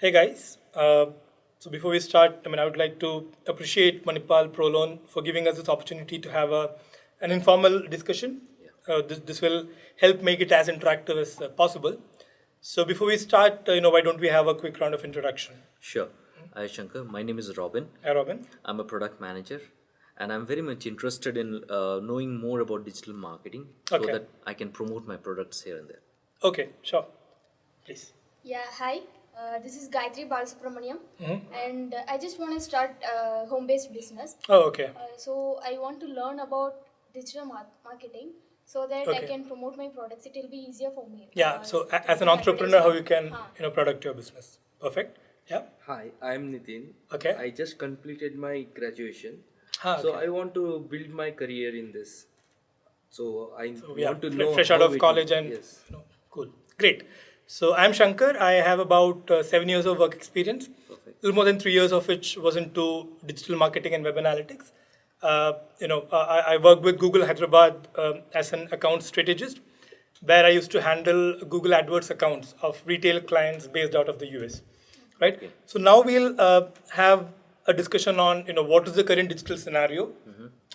Hey guys, uh, so before we start, I mean, I would like to appreciate Manipal ProLearn for giving us this opportunity to have a, an informal discussion. Uh, this, this will help make it as interactive as uh, possible. So before we start, uh, you know, why don't we have a quick round of introduction? Sure. Hi, Shankar. My name is Robin. Hi, Robin. I'm a product manager, and I'm very much interested in uh, knowing more about digital marketing so that I can promote my products here and there. Okay, sure. Please. Yeah, hi. Uh, this is Gayatri Balasubramaniam, Mhm. and uh, I just want to start uh, home-based business. Oh, okay. Uh, so I want to learn about digital mar- marketing so that I can promote my products. It will be easier for me. Yeah. Uh, So a- as an entrepreneur, how you can, advertisement. you know, product your business. Perfect. Yeah. Hi, I'm Nitin. Okay. I just completed my graduation. Ah, So. I want to build my career in this. So I So, yeah, want to fre- know fresh out how of it- college and yes. you know, cool, great. So I'm Shankar. I have about uh, seven years of work experience. Perfect. little more than three years of which was into digital marketing and web analytics. Uh, you know, uh, I, I worked with Google Hyderabad um, as an account strategist, where I used to handle Google AdWords accounts of retail clients based out of the US. Right. So now we'll uh, have a discussion on you know what is the current digital scenario,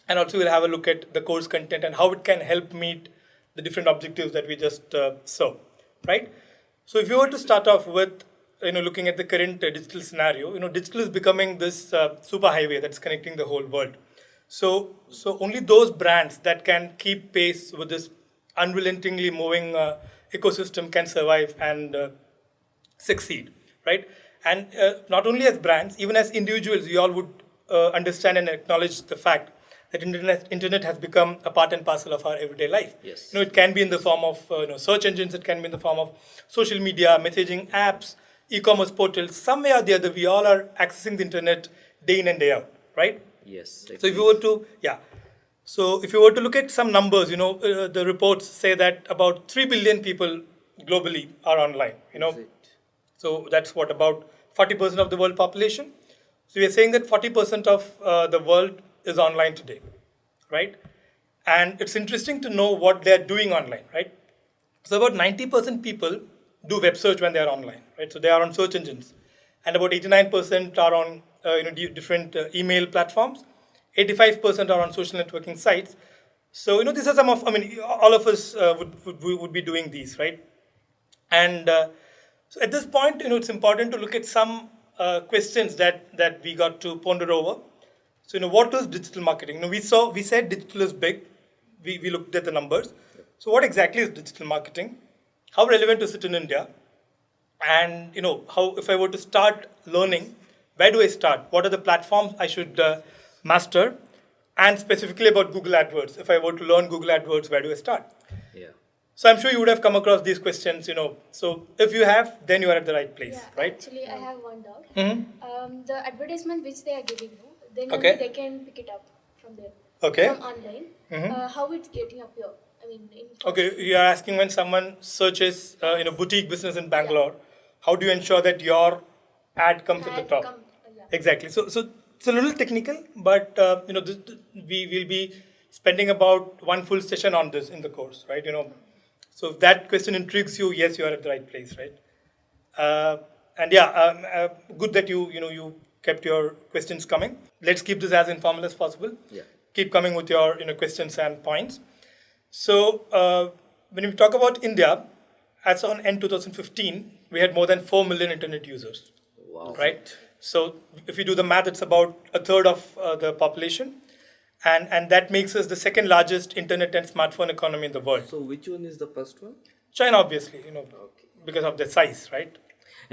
and also we'll have a look at the course content and how it can help meet the different objectives that we just uh, saw. Right. So if you were to start off with you know looking at the current uh, digital scenario, you know digital is becoming this uh, super highway that's connecting the whole world. So so only those brands that can keep pace with this unrelentingly moving uh, ecosystem can survive and uh, succeed, right? And uh, not only as brands, even as individuals, we all would uh, understand and acknowledge the fact that internet internet has become a part and parcel of our everyday life. Yes. You know, it can be in the form of uh, you know search engines, it can be in the form of social media, messaging apps, e-commerce portals. Some way or the other, we all are accessing the internet day in and day out, right? Yes. So if you were to, yeah. So if you were to look at some numbers, you know, uh, the reports say that about 3 billion people globally are online, you know. So that's what, about 40% of the world population? So we are saying that 40% of uh, the world is online today, right? And it's interesting to know what they're doing online, right? So about 90% people do web search when they are online, right? So they are on search engines, and about 89% are on uh, you know different uh, email platforms. 85% are on social networking sites. So you know these are some of I mean all of us uh, would, would would be doing these, right? And uh, so at this point, you know, it's important to look at some uh, questions that that we got to ponder over. So, you know, what is digital marketing? You know, we saw we said digital is big. We we looked at the numbers. So, what exactly is digital marketing? How relevant is it in India? And you know, how if I were to start learning, where do I start? What are the platforms I should uh, master? And specifically about Google AdWords, if I were to learn Google AdWords, where do I start? Yeah. So I'm sure you would have come across these questions, you know. So if you have, then you are at the right place, Yeah, right? Actually, I have one doubt. Mhm. Um, the advertisement which they are giving you, then Okay. they can pick it up from there. Okay. From online. Uh, how it's getting up here? I mean, in Okay, you are asking when someone searches, uh, you know, boutique business in Bangalore, how do you ensure that your ad comes at the top? come- uh, yeah. Exactly. So, so it's a little technical, but uh, you know, this, we will be spending about one full session on this in the course, right? You know, so if that question intrigues you, yes, you are at the right place, right? Uh, and yeah, um, uh, good that you you know you kept your questions coming. Let's keep this as informal as possible. Yeah. Keep coming with your you know questions and points. So uh, when we talk about India, as on end 2015, we had more than four million internet users Wow. right? So if you do the math, it's about a third of uh, the population, and and that makes us the second largest internet and smartphone economy in the world. So which one is the first one? China, obviously, you know, because of their size, right?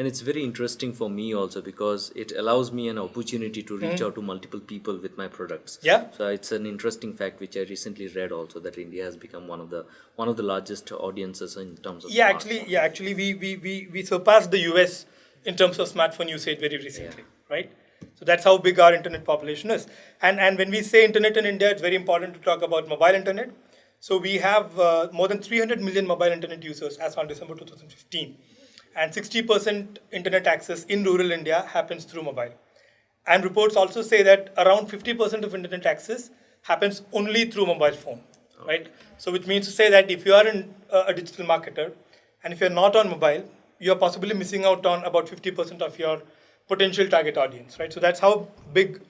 And it's very interesting for me also because it allows me an opportunity to reach out to multiple people with my products. Yeah. So it's an interesting fact which I recently read also that India has become one of the one of the largest audiences in terms of Yeah, actually, yeah, actually, we we we we surpassed the US in terms of smartphone usage very recently, right? So that's how big our internet population is. And and when we say internet in India, it's very important to talk about mobile internet. So we have uh, more than 300 million mobile internet users as on December 2015, and 60% internet access in rural India happens through mobile. And reports also say that around 50% of internet access happens only through mobile phone, right? So which means to say that if you are in, uh, a digital marketer and if you're not on mobile, you're possibly missing out on about 50% of your potential target audience, right? So that's how big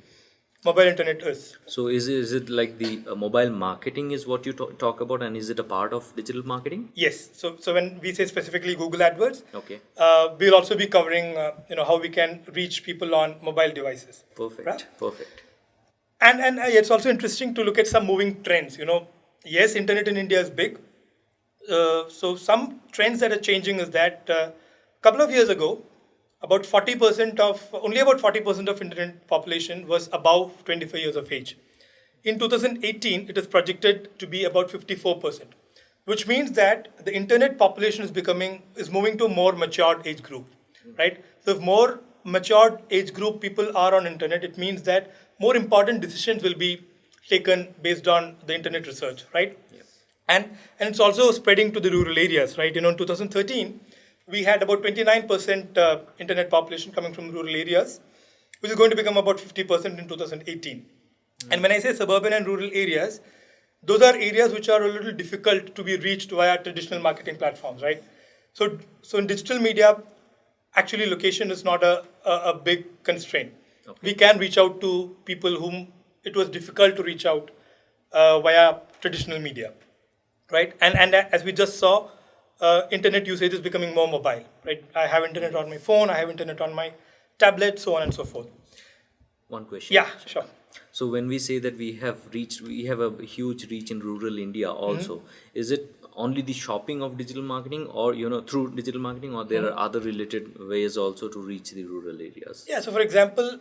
mobile internet is. So is it, is it like the uh, mobile marketing is what you to- talk about, and is it a part of digital marketing? Yes. So so when we say specifically Google AdWords, Okay, uh, we'll also be covering uh, you know how we can reach people on mobile devices. perfect, Right. perfect. And and uh, it's also interesting to look at some moving trends. You know, yes, internet in India is big. Uh, so some trends that are changing is that a couple of years ago, about 40% of only about 40% of internet population was above 25 years of age. In 2018, it is projected to be about 54%, which means that the internet population is becoming is moving to a more matured age group, right? So if more matured age group people are on internet, it means that more important decisions will be taken based on the internet research, right? And and it's also spreading to the rural areas, right? You know, in 2013, we had about 29% uh, internet population coming from rural areas, which is going to become about 50% in 2018. And when I say suburban and rural areas, those are areas which are a little difficult to be reached via traditional marketing platforms, right? So, so in digital media, actually location is not a, a, a big constraint. We can reach out to people whom it was difficult to reach out uh, via traditional media, right? And and as we just saw, uh, internet usage is becoming more mobile, right? I have internet on my phone, I have internet on my tablet, so on and so forth. One question. Yeah, sure. So when we say that we have reached, we have a huge reach in rural India also. Is it only the shopping of digital marketing, or you know through digital marketing, or there are other related ways also to reach the rural areas? Yeah, so for example,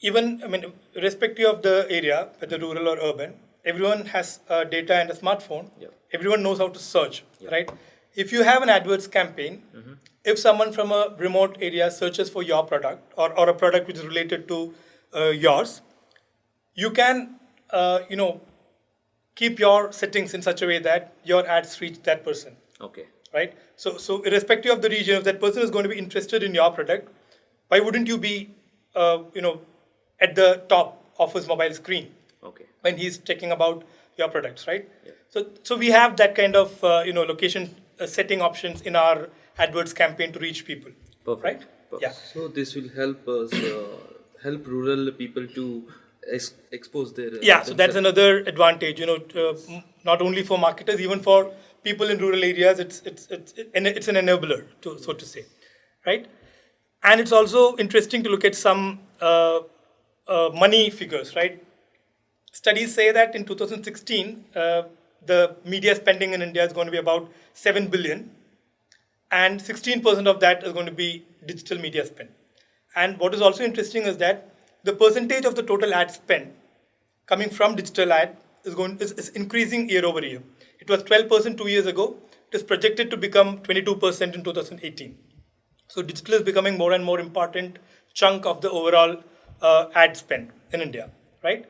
even I mean, irrespective of the area, whether rural or urban, everyone has uh, data and a smartphone. Yep. Everyone knows how to search, right? If you have an AdWords campaign, if someone from a remote area searches for your product or, or a product which is related to uh, yours, you can, uh, you know, keep your settings in such a way that your ads reach that person Okay. right? So, so irrespective of the region, if that person is going to be interested in your product, why wouldn't you be, uh, you know, at the top of his mobile screen Okay. when he's checking about your products, right? Yeah. So, so we have that kind of, uh, you know, location setting options in our AdWords campaign to reach people, Perfect. right? Perfect. Yeah. So this will help us uh, help rural people to ex- expose their. uh, Yeah, so that's another advantage, you know, uh, m- not only for marketers, even for people in rural areas, it's it's it's and it's an enabler, to so to say, right? And it's also interesting to look at some uh, uh, money figures, right? Studies say that in 2016, uh, the media spending in India is going to be about seven billion, and 16% of that is going to be digital media spend. And what is also interesting is that the percentage of the total ad spend coming from digital ad is going is, is increasing year over year. It was 12% two years ago. It is projected to become 22% in 2018. So digital is becoming more and more important chunk of the overall uh, ad spend in India, right?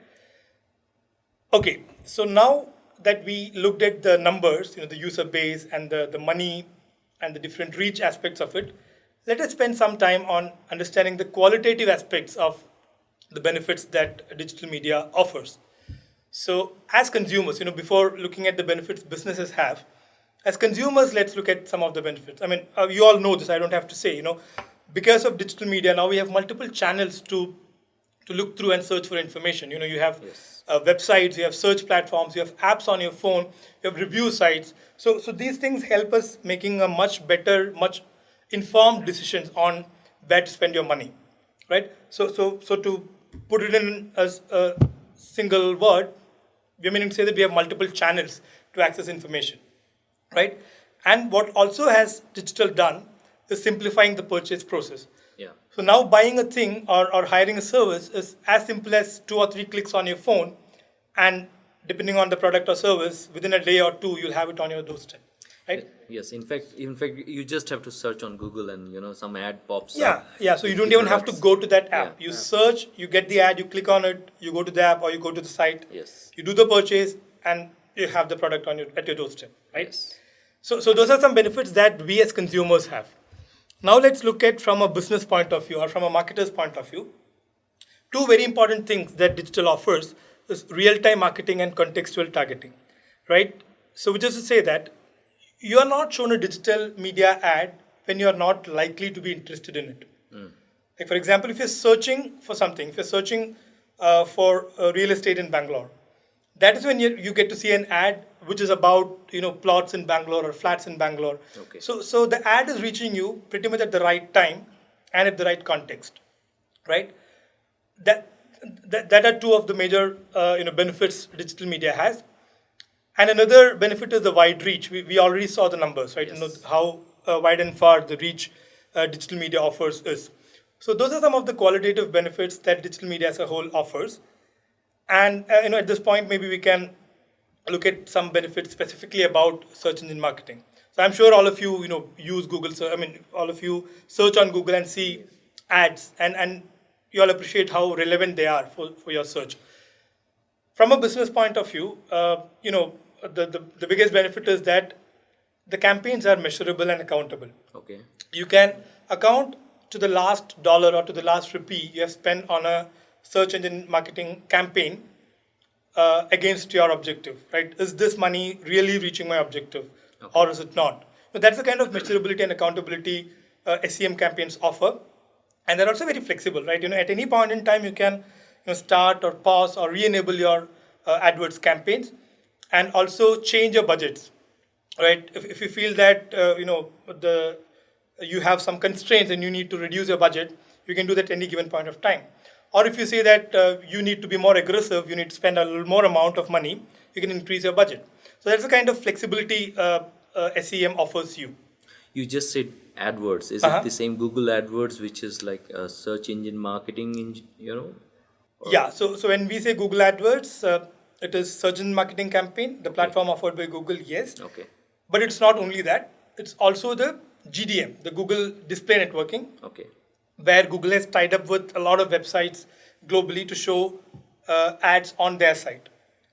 Okay, so now that we looked at the numbers, you know, the user base and the, the money and the different reach aspects of it, let us spend some time on understanding the qualitative aspects of the benefits that digital media offers. So as consumers, you know, before looking at the benefits businesses have, as consumers, let's look at some of the benefits. I mean, uh, you all know this, I don't have to say, you know, because of digital media, now we have multiple channels to to look through and search for information. You know, you have Yes. Uh, websites, you have search platforms, you have apps on your phone, you have review sites. So, so these things help us making a much better, much informed decisions on where to spend your money, right? So, so, so to put it in as a single word, we mean to say that we have multiple channels to access information, right? And what also has digital done is simplifying the purchase process. Yeah. So now buying a thing or, or hiring a service is as simple as two or three clicks on your phone, and depending on the product or service, within a day or two, you'll have it on your doorstep, right? Yes. In fact, in fact, you just have to search on Google, and you know some ad pops Yeah, up. yeah. So you don't The even have to go to that app. Yeah. You search, you get the ad, you click on it, you go to the app or you go to the site. Yes. You do the purchase, and you have the product on your at your doorstep, right? Yes. So, so those are some benefits that we as consumers have. Now let's look at from a business point of view or from a marketer's point of view. Two very important things that digital offers is real-time marketing and contextual targeting, right? So which is to say that you are not shown a digital media ad when you are not likely to be interested in it. Like for example, if you're searching for something, if you're searching uh, for uh, real estate in Bangalore, that is when you, you get to see an ad which is about you know plots in Bangalore or flats in Bangalore. Okay. So so the ad is reaching you pretty much at the right time and at the right context, right? That that, that are two of the major uh, you know benefits digital media has. And another benefit is the wide reach. We, we already saw the numbers, right? You know how uh, wide and far the reach uh, digital media offers is. So those are some of the qualitative benefits that digital media as a whole offers. And uh, you know, at this point, maybe we can look at some benefits specifically about search engine marketing. So I'm sure all of you, you know, use Google. So I mean, all of you search on Google and see ads, and and you all appreciate how relevant they are for, for your search. From a business point of view, uh, you know, the, the the biggest benefit is that the campaigns are measurable and accountable Okay. you can account to the last dollar or to the last rupee you have spent on a search engine marketing campaign uh, against your objective, right? Is this money really reaching my objective or is it not? So that's the kind of measurability and accountability uh, SEM campaigns offer. And they're also very flexible, right? You know, at any point in time, you can you know, start or pause or re-enable your uh, AdWords campaigns and also change your budgets right? If, if you feel that uh, you know the you have some constraints and you need to reduce your budget you can do that at any given point of time. Or if you say that uh, you need to be more aggressive you need to spend a little more amount of money you can increase your budget. So that's the kind of flexibility uh, uh, sem offers you. You just said AdWords. Is Uh-huh. it the same Google AdWords, which is like a search engine marketing, eng- you know? Yeah, so so when we say Google AdWords, uh, it is search engine marketing campaign, the platform offered by Google, yes. Okay. But it's not only that, it's also the GDN, the Google Display Networking, Okay. where Google has tied up with a lot of websites globally to show uh, ads on their site.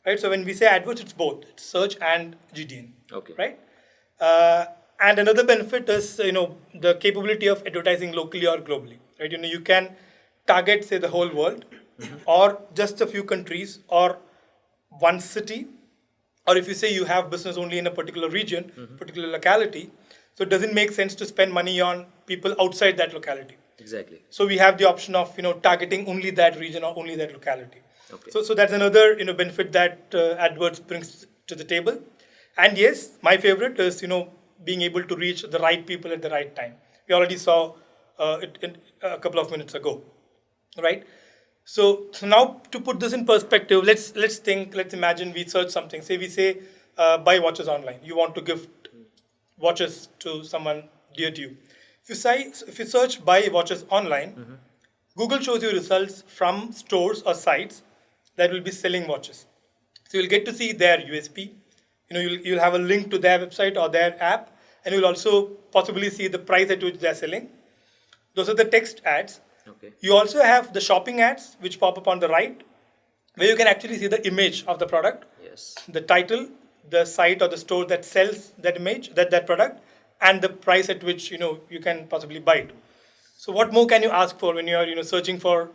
Right? So when we say AdWords, it's both, it's search and GDN. Okay. Right? Uh, and another benefit is you know the capability of advertising locally or globally. Right? You know you can target say the whole world, or just a few countries, or one city, or if you say you have business only in a particular region, particular locality, so it doesn't make sense to spend money on people outside that locality. Exactly. So we have the option of you know targeting only that region or only that locality. Okay. So so that's another you know benefit that uh, AdWords brings to the table. And yes, my favorite is you know being able to reach the right people at the right time. We already saw uh, it in a couple of minutes ago, right? So, so now to put this in perspective, let's let's think. Let's imagine we search something. Say we say uh, buy watches online. You want to gift watches to someone dear to you. If you say if you search buy watches online, Google shows you results from stores or sites that will be selling watches. So you'll get to see their USP. You know, you'll, you'll have a link to their website or their app, and you'll also possibly see the price at which they're selling. Those are the text ads. Okay. You also have the shopping ads, which pop up on the right, where you can actually see the image of the product, Yes. the title, the site or the store that sells that image, that, that product, and the price at which you know you can possibly buy it. So what more can you ask for when you are you know searching for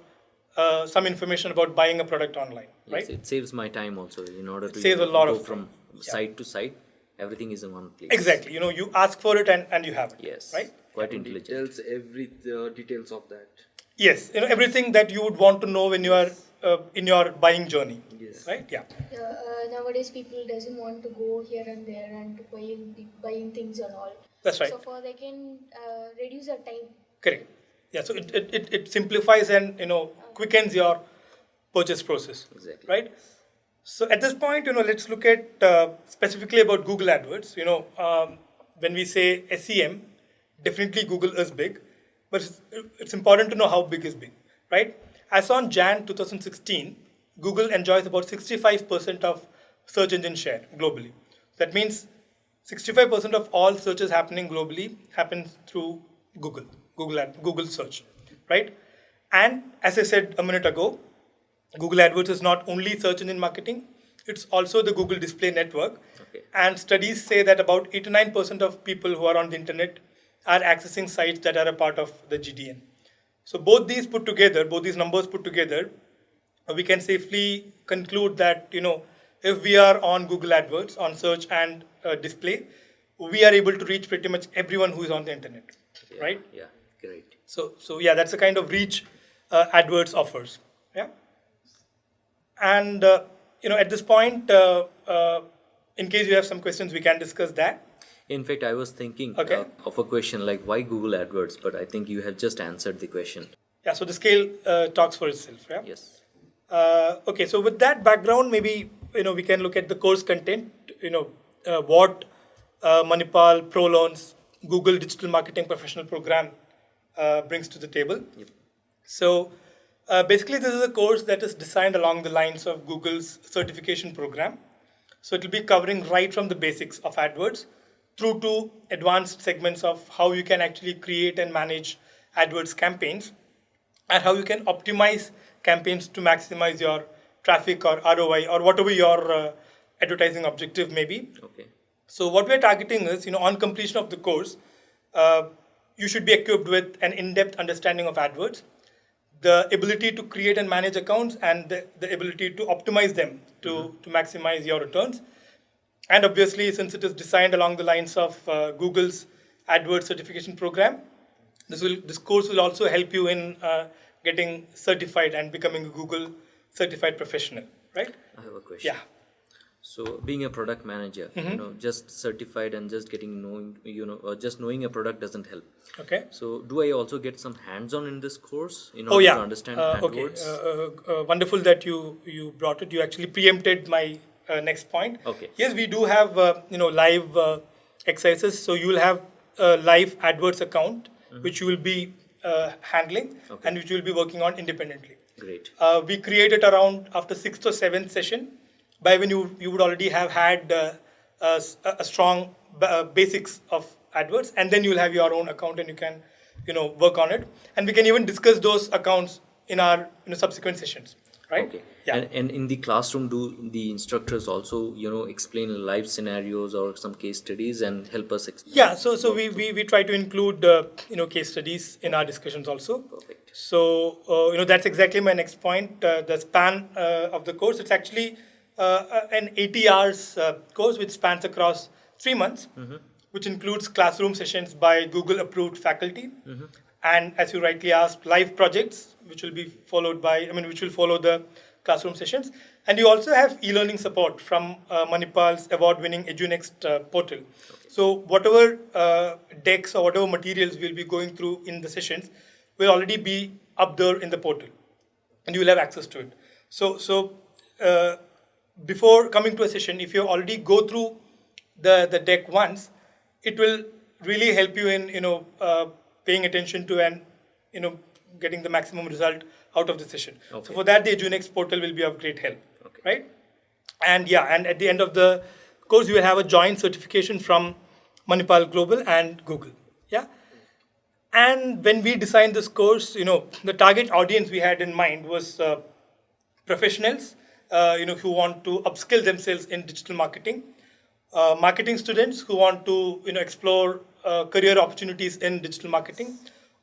uh, some information about buying a product online, Yes, right? it saves my time also in order to saves you a know, lot go of from time. site to site. Everything is in one place. Exactly. You know, you ask for it and, and you have it. Yes. Right? Quite intelligent. Tells every uh, details of that. Yes. You know, everything that you would want to know when you are uh, in your buying journey. Yes. Right? Yeah. Uh, uh, nowadays, people doesn't want to go here and there and to buying buying things and all. That's right. So for they can uh, reduce their time. Correct. Yeah. So it, it, it, it simplifies and you know quickens your purchase process. Exactly. Right. So at this point, you know, let's look at uh, specifically about Google AdWords. You know, um, when we say SEM, definitely Google is big, but it's, it's important to know how big is big, right? As on Jan 2016, Google enjoys about 65% of search engine share globally. That means 65% of all searches happening globally happens through Google, Google ad, Google search, right? And as I said a minute ago, Google AdWords is not only search engine marketing, it's also the Google Display Network. Okay. And studies say that about 89% of people who are on the internet are accessing sites that are a part of the GDN. So both these put together, both these numbers put together, we can safely conclude that you know if we are on Google AdWords on search and uh, display, we are able to reach pretty much everyone who is on the internet. Yeah, right? Yeah, great. So, so yeah, that's the kind of reach uh, AdWords offers. Yeah. And uh, you know, at this point, uh, uh, in case you have some questions, we can discuss that. In fact, I was thinking Okay. uh, of a question like why Google AdWords, but I think you have just answered the question. Yeah. So the scale uh, talks for itself. Yeah. Yes. Uh, okay, so with that background, maybe you know we can look at the course content. You know uh, what uh, Manipal ProLearn's Google Digital Marketing Professional Program uh, brings to the table. So uh, basically, this is a course that is designed along the lines of Google's certification program. So it will be covering right from the basics of AdWords through to advanced segments of how you can actually create and manage AdWords campaigns and how you can optimize campaigns to maximize your traffic or ROI or whatever your uh, advertising objective may be. Okay. So what we're targeting is, you know, on completion of the course, uh, you should be equipped with an in-depth understanding of AdWords, the ability to create and manage accounts, and the, the ability to optimize them to, to maximize your returns. And obviously, since it is designed along the lines of uh, Google's AdWords certification program, this will this course will also help you in uh, getting certified and becoming a Google certified professional, right? I have a question. Yeah. So being a product manager, Mm-hmm. you know, just certified and just getting knowing, you know, uh, just knowing a product doesn't help. Okay. So do I also get some hands-on in this course in Oh order yeah. to understand Uh, okay. Uh, uh, uh, wonderful that you you brought it. You actually preempted my uh, next point. Okay. Yes, we do have uh, you know live uh, exercises. So you will have a live AdWords account which you will be uh, handling Mm-hmm. Okay. and which you will be working on independently. Great. Uh, we create it around after sixth or seventh session, by when you you would already have had uh, a, a- strong uh, basics of AdWords, and then you'll have your own account and you can, you know, work on it. And we can even discuss those accounts in our you know, subsequent sessions, right? Okay. Yeah. And, and in the classroom, do the instructors also, you know, explain live scenarios or some case studies and help us explain? yeah. So so we we, we try to include uh, you know case studies in our discussions also. Perfect. So, uh, you know, that's exactly my next point. Uh, the span uh, of the course, it's actually an 80 hours uh, course which spans across three months, which includes classroom sessions by Google approved faculty. And as you rightly asked, live projects, which will be followed by, I mean, which will follow the classroom sessions. And you also have e-learning support from uh, Manipal's award-winning EduNxt uh, portal. So whatever uh, decks or whatever materials we'll be going through in the sessions will already be up there in the portal, and you will have access to it. So, so uh, before coming to a session, if you already go through the the deck once, it will really help you in you know uh, paying attention to and you know getting the maximum result out of the session. So for that, the EduNxt portal will be of great help, Okay. right? And yeah, and at the end of the course, you will have a joint certification from Manipal Global and Google. Yeah. And when we designed this course, you know, the target audience we had in mind was uh, professionals, uh, you know, who want to upskill themselves in digital marketing, uh, marketing students who want to, you know, explore uh, career opportunities in digital marketing,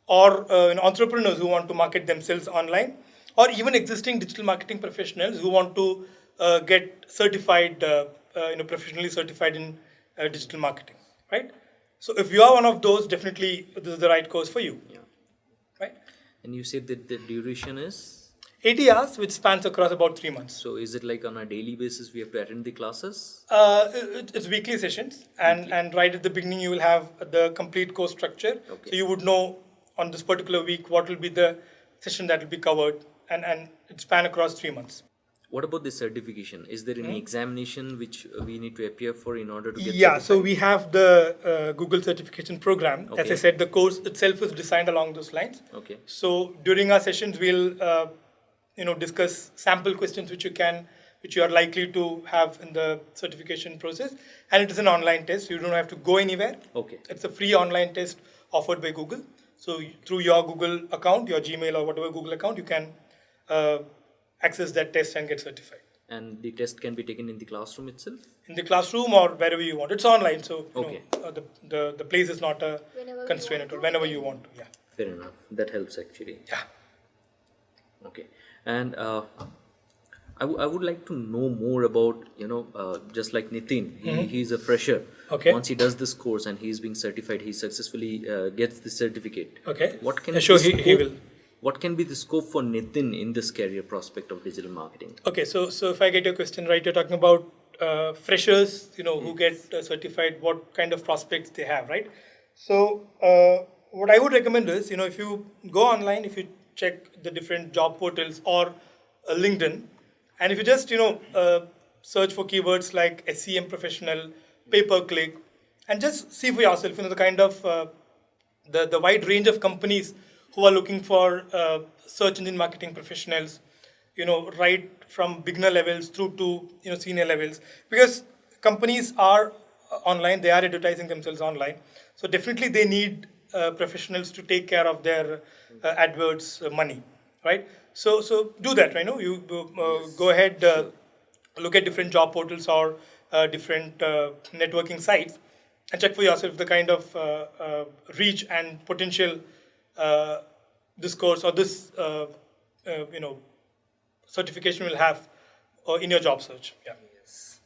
or uh, you know, entrepreneurs who want to market themselves online, or even existing digital marketing professionals who want to uh, get certified, uh, uh, you know, professionally certified in uh, digital marketing, right? So if you are one of those, definitely this is the right course for you, Yeah. right? And you said that the duration is? 80 hours, which spans across about three months. So is it like on a daily basis we have to attend the classes? Uh, it, it's weekly sessions, and, and right at the beginning, you will have the complete course structure. Okay. So you would know on this particular week what will be the session that will be covered, and, and it span across three months. What about the certification? Is there any examination which we need to appear for in order to get Hmm? Yeah, so we have the uh, Google certification program. Okay. As I said, the course itself is designed along those lines. Okay. So during our sessions, we'll uh, you know discuss sample questions which you can which you are likely to have in the certification process, and it is an online test. You don't have to go anywhere. Okay. It's a free online test offered by Google. So through your Google account, your Gmail or whatever Google account, you can uh, access that test and get certified And the test can be taken in the classroom itself? in the classroom or wherever you want. It's online, so you Okay. know, uh, the, the the place is not a Whenever constraint at all. Whenever you want to, yeah, Fair enough. That helps actually. yeah. Okay. And uh, I, w- I would like to know more about you know uh, just like Nitin he, he's a fresher. Okay. once he does this course and he's being certified he successfully uh, gets the certificate Okay. what can Yeah, sure, he- he will. what can be the scope for Nitin in this career prospect of digital marketing Okay, so so if I get your question right, you're talking about uh, freshers, you know, who get uh, certified, what kind of prospects they have, right? So uh, what I would recommend is, you know, if you go online, if you check the different job portals or uh, LinkedIn, and if you just, you know, uh, search for keywords like SEM professional, pay per click, and just see for yourself, you know, the kind of uh, the, the wide range of companies who are looking for uh, search engine marketing professionals, you know, right from beginner levels through to you know senior levels, because companies are uh, online, they are advertising themselves online, so definitely they need uh, professionals to take care of their uh, adverts uh, money, right? So so do that, right? No, you uh, go ahead, uh, look at different job portals or uh, different uh, networking sites and check for yourself the kind of uh, uh, reach and potential uh, this course or this uh, uh, you know certification will have uh, in your job search. Yeah. yes,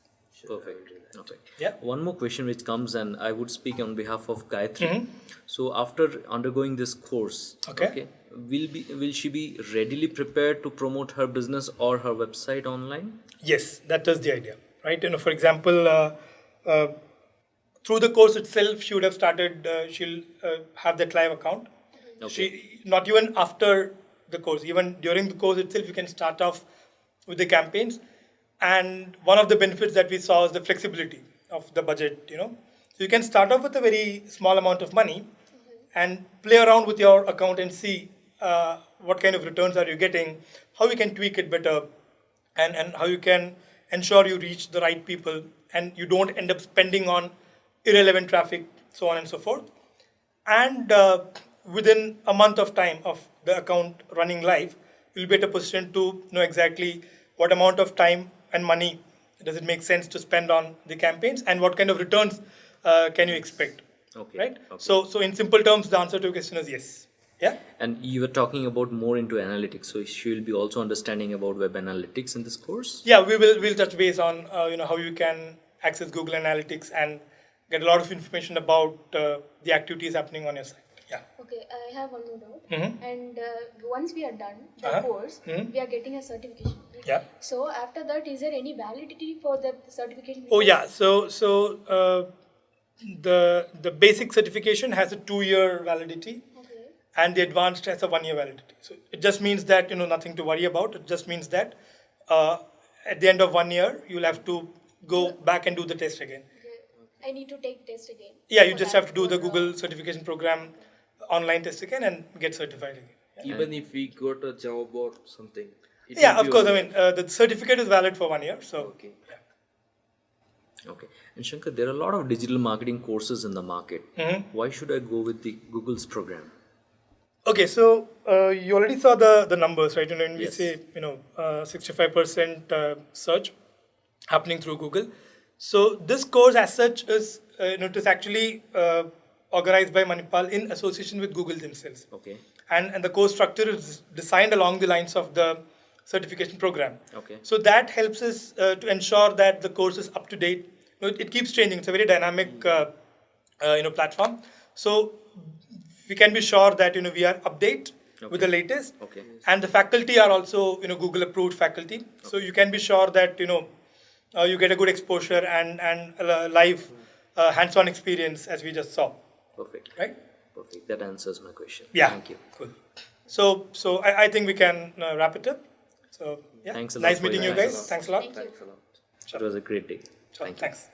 Perfect. Okay. Yeah. One more question which comes, and I would speak on behalf of Gayatri. Mm-hmm. So after undergoing this course, Okay. will be will she be readily prepared to promote her business or her website online? Yes, that is the idea, right? You know, for example, uh, uh, through the course itself, she would have started. Uh, she'll uh, have that live account. She not even after the course, even during the course itself, you can start off with the campaigns. And one of the benefits that we saw is the flexibility of the budget. You know, so you can start off with a very small amount of money, and play around with your account and see uh, what kind of returns are you getting, how you can tweak it better, and, and how you can ensure you reach the right people and you don't end up spending on irrelevant traffic, so on and so forth. And uh, within a month of time of the account running live, you'll be at a position to know exactly what amount of time and money does it make sense to spend on the campaigns and what kind of returns uh, can you expect. Okay, Right? okay. So, so in simple terms, the answer to your question is yes. Yeah? And you were talking about more into analytics, so she will be also understanding about web analytics in this course. Yeah, we will we'll touch base on uh, you know how you can access Google Analytics and get a lot of information about uh, the activities happening on your site. Yeah. Okay, I have one more doubt. Mhm. And uh, once we are done the Uh-huh. course, Mhm. we are getting a certification. right? Yeah. So after that, is there any validity for the certification? Oh yeah. So so uh, the the basic certification has a two-year validity, Okay. and the advanced has a one-year validity. So it just means that you know nothing to worry about. It just means that uh, at the end of one year you'll have to go back and do the test again. okay. I need to take test again. Yeah, you just have to do the uh, Google certification program online test again and get certified again. Even if we got a job or something. Yeah, of course. I mean, uh, the certificate is valid for one year. So, Okay. Okay. And Shankar, there are a lot of digital marketing courses in the market. Mhm. Why should I go with the Google's program? okay. So uh, you already saw the the numbers, right? You know, when we Yes. say you know uh, 65% uh, search happening through Google. So this course, as such, is uh, you know it is actually uh, organized by Manipal in association with Google themselves. Okay. and, and the course structure is designed along the lines of the certification program. Okay. So that helps us uh, to ensure that the course is up to date. You know, it, it keeps changing. It's a very dynamic, uh, uh, you know, platform. So we can be sure that you know we are update with the latest. Okay. And the faculty are also you know Google approved faculty. Okay. So you can be sure that you know uh, you get a good exposure and and uh, live uh, hands-on experience as we just saw, Perfect. right? Perfect. That answers my question. Yeah. Thank you. Cool. So, so I, I think we can uh, wrap it up. So, yeah. Thanks a lot nice meeting you guys. Thanks a lot. Thank you. Thanks a lot. It was a great day. Sure. Thank you. Thanks.